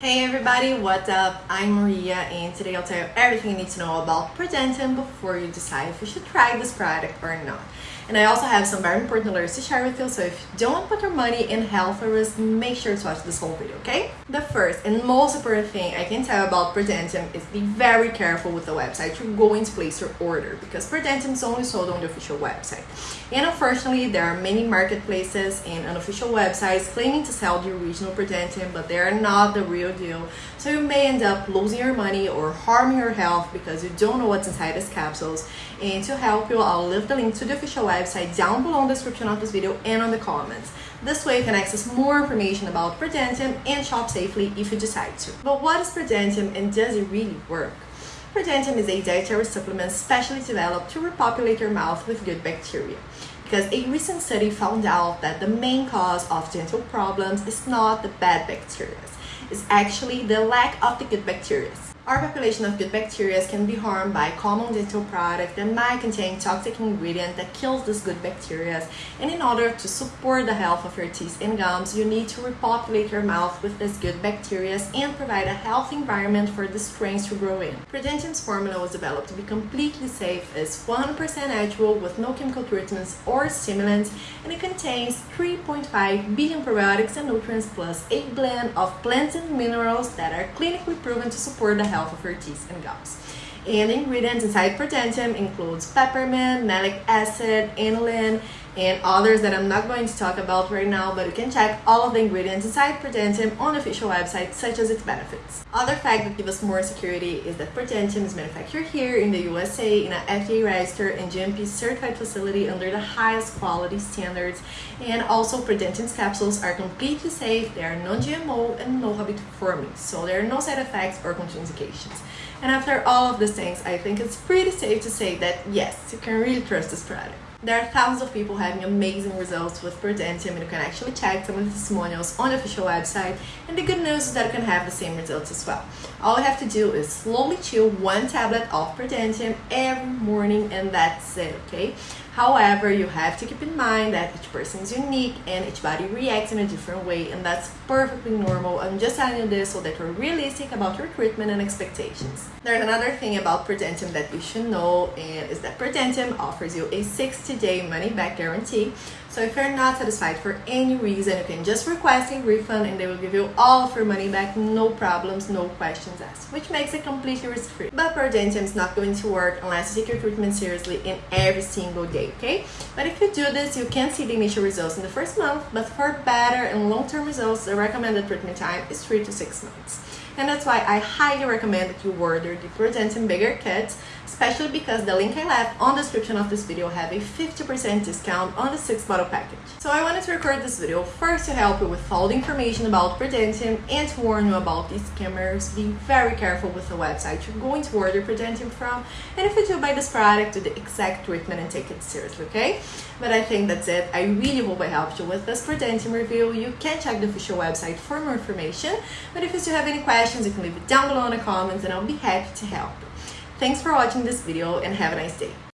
Hey everybody, what's up? I'm Maria and today I'll tell you everything you need to know about Prodentim before you decide if you should try this product or not. And I also have some very important alerts to share with you, so if you don't put your money in health risk, make sure to watch this whole video, okay? The first and most important thing I can tell about Prodentim is be very careful with the website you're going to place your order because Prodentim is only sold on the official website. And unfortunately, there are many marketplaces and unofficial websites claiming to sell the original Prodentim, but they are not the real deal. So you may end up losing your money or harming your health because you don't know what's inside these capsules. And to help you, I'll leave the link to the official website down below in the description of this video and on the comments. This way you can access more information about Prodentim and shop safely if you decide to. But what is Prodentim and does it really work? Prodentim is a dietary supplement specially developed to repopulate your mouth with good bacteria. Because a recent study found out that the main cause of dental problems is not the bad bacteria, it's actually the lack of the good bacteria. Our population of good bacteria can be harmed by common dental products that might contain toxic ingredient that kills these good bacteria. And in order to support the health of your teeth and gums, you need to repopulate your mouth with these good bacteria and provide a healthy environment for the strains to grow in. Prodentim's formula was developed to be completely safe, it's 100% natural with no chemical treatments or stimulants, and it contains 3.5 billion probiotics and nutrients plus a blend of plants and minerals that are clinically proven to support the health health of your teeth and gums. And ingredients inside Prodentim includes peppermint, malic acid, inulin, and others that I'm not going to talk about right now, but you can check all of the ingredients inside Prodentim on the official website, such as its benefits. Other fact that give us more security is that Prodentim is manufactured here in the USA in an FDA registered and GMP certified facility under the highest quality standards. And also Prodentim's capsules are completely safe, they are non-GMO and no habit forming, so there are no side effects or contraindications. And after all of these things, I think it's pretty safe to say that yes, you can really trust this product. There are thousands of people having amazing results with Prodentim and you can actually check some of the testimonials on the official website and the good news is that you can have the same results as well. All you have to do is slowly chew one tablet of Prodentim every morning and that's it, okay? However, you have to keep in mind that each person is unique and each body reacts in a different way and that's perfectly normal. I'm just telling you this so that you're realistic about your treatment and expectations. There's another thing about Prodentim that you should know and is that Prodentim offers you a 60-day money-back guarantee. So if you're not satisfied for any reason, you can just request a refund and they will give you all of your money back, no problems, no questions asked, which makes it completely risk-free. But Prodentim is not going to work unless you take your treatment seriously in every single day okay? But if you do this, you can see the initial results in the first month, but for better and long-term results, the recommended treatment time is 3 to 6 months. And that's why I highly recommend that you order the Prodentim Bigger Kit, especially because the link I left on the description of this video have a 50% discount on the 6 bottle package. So I wanted to record this video first to help you with all the information about Prodentim and to warn you about these scammers. Be very careful with the website you're going to order Prodentim from, and if you do buy this product, do the exact treatment and take it seriously, okay? But I think that's it. I really hope I helped you with this Prodentim review. You can check the official website for more information, but if you still have any questions, questions, you can leave it down below in the comments and I'll be happy to help. Thanks for watching this video and have a nice day.